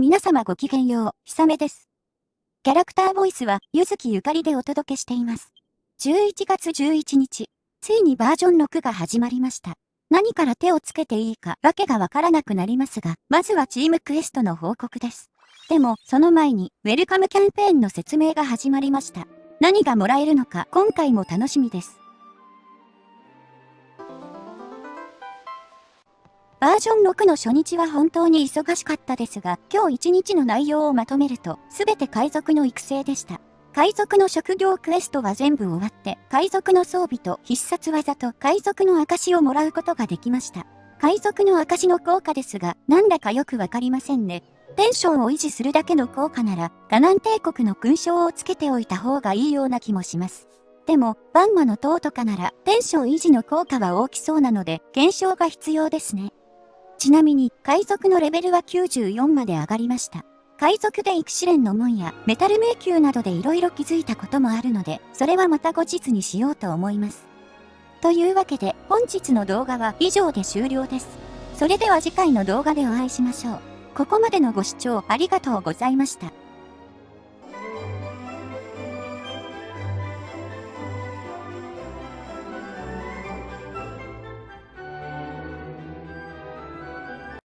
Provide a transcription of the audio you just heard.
皆様ごきげんよう、ひさめです。キャラクターボイスは、ゆずきゆかりでお届けしています。11月11日、ついにバージョン6が始まりました。何から手をつけていいか、わけがわからなくなりますが、まずはチームクエストの報告です。でも、その前に、ウェルカムキャンペーンの説明が始まりました。何がもらえるのか、今回も楽しみです。バージョン6の初日は本当に忙しかったですが、今日一日の内容をまとめると、すべて海賊の育成でした。海賊の職業クエストは全部終わって、海賊の装備と必殺技と海賊の証をもらうことができました。海賊の証の効果ですが、なんだかよくわかりませんね。テンションを維持するだけの効果なら、ガナン帝国の勲章をつけておいた方がいいような気もします。でも、バンマの塔とかなら、テンション維持の効果は大きそうなので、検証が必要ですね。ちなみに、海賊のレベルは94まで上がりました。海賊で育試練の門やメタル迷宮などで色々気づいたこともあるので、それはまた後日にしようと思います。というわけで、本日の動画は以上で終了です。それでは次回の動画でお会いしましょう。ここまでのご視聴ありがとうございました。